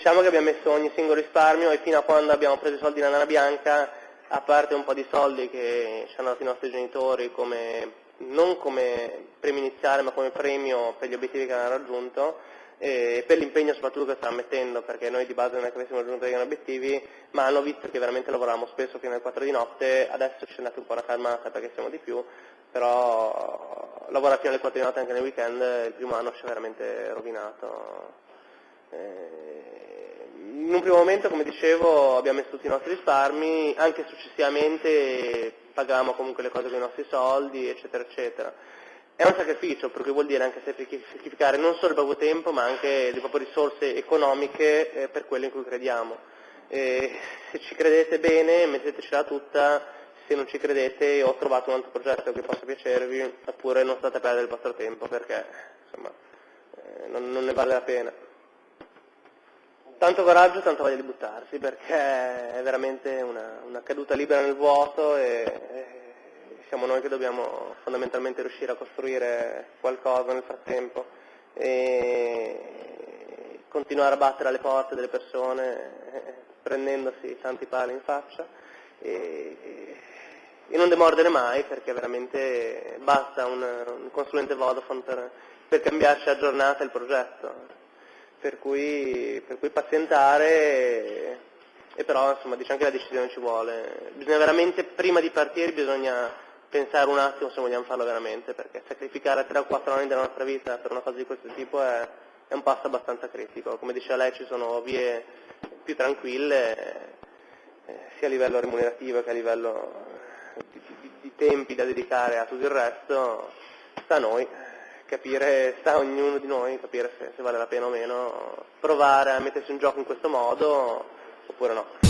diciamo che abbiamo messo ogni singolo risparmio e fino a quando abbiamo preso i soldi nella Nana Bianca, a parte un po' di soldi che ci hanno dato i nostri genitori come, non come premio iniziale ma come premio per gli obiettivi che hanno raggiunto, e per l'impegno soprattutto che stanno mettendo, perché noi di base non è che avessimo raggiunto degli obiettivi, ma hanno visto che veramente lavoravamo spesso fino alle 4 di notte, adesso ci è andata un po' una calmata perché siamo di più, però lavorare fino alle 4 di notte anche nel weekend il primo anno ci ha veramente rovinato. Eh, in un primo momento, come dicevo, abbiamo messo tutti i nostri risparmi, anche successivamente pagavamo comunque le cose con i nostri soldi, eccetera, eccetera. È un sacrificio, perché vuol dire anche sacrificare non solo il proprio tempo, ma anche le proprie risorse economiche eh, per quello in cui crediamo. E se ci credete bene, mettetecela tutta, se non ci credete ho trovato un altro progetto che possa piacervi, oppure non state a perdere il vostro tempo, perché insomma, eh, non, ne vale la pena. Tanto coraggio, tanto voglia di buttarsi, perché è veramente una, una caduta libera nel vuoto e, siamo noi che dobbiamo fondamentalmente riuscire a costruire qualcosa nel frattempo e continuare a battere alle porte delle persone prendendosi tanti pali in faccia e, e non demordere mai perché veramente basta un, un consulente Vodafone per, per, cambiarci a giornata il progetto per cui, per cui pazientare e, però insomma dice anche la decisione ci vuole bisogna veramente prima di partire bisogna pensare un attimo se vogliamo farlo veramente, perché sacrificare 3 o 4 anni della nostra vita per una cosa di questo tipo è, è un passo abbastanza critico. Come diceva lei ci sono vie più tranquille, eh, sia a livello remunerativo che a livello di, di, di, tempi da dedicare a tutto il resto, sta a noi capire, sta ognuno di noi capire se, se vale la pena o meno provare a mettersi in gioco in questo modo oppure no.